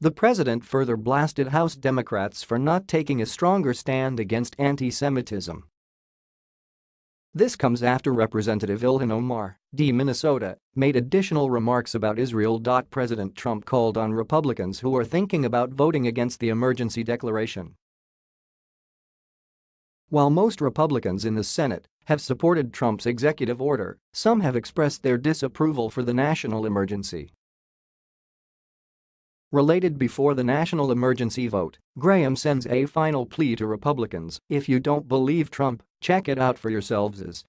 The president further blasted House Democrats for not taking a stronger stand against anti-Semitism. This comes after Representative Ilhan Omar, D. Minnesota, made additional remarks about Israel. President Trump called on Republicans who are thinking about voting against the emergency declaration. While most Republicans in the Senate have supported Trump's executive order, some have expressed their disapproval for the national emergency. Related before the national emergency vote, Graham sends a final plea to Republicans, if you don't believe Trump, check it out for yourselves.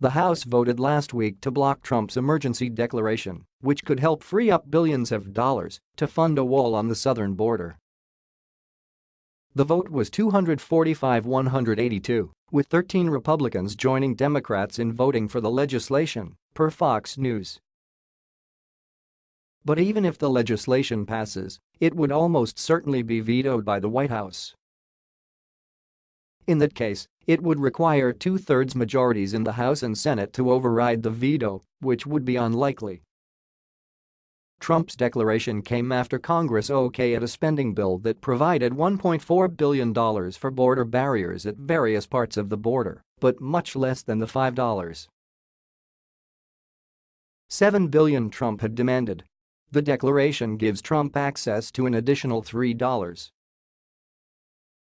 The House voted last week to block Trump's emergency declaration, which could help free up billions of dollars to fund a wall on the southern border. The vote was 245-182, with 13 Republicans joining Democrats in voting for the legislation, per Fox News. But even if the legislation passes, it would almost certainly be vetoed by the White House. In that case, it would require two-thirds majorities in the House and Senate to override the veto, which would be unlikely. Trump's declaration came after Congress okayed a spending bill that provided $1.4 billion for border barriers at various parts of the border, but much less than the $5. 7 billion Trump had demanded the declaration gives Trump access to an additional $3.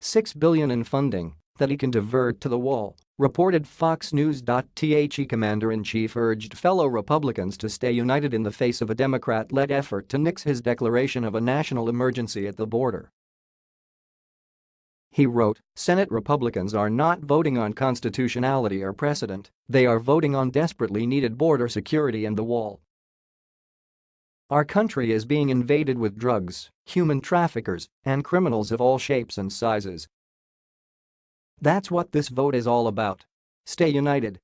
6 billion in funding that he can divert to the wall, reported Fox News. The commander-in-chief urged fellow Republicans to stay united in the face of a Democrat-led effort to nix his declaration of a national emergency at the border. He wrote, Senate Republicans are not voting on constitutionality or precedent, they are voting on desperately needed border security and the wall. Our country is being invaded with drugs, human traffickers, and criminals of all shapes and sizes. That's what this vote is all about. Stay united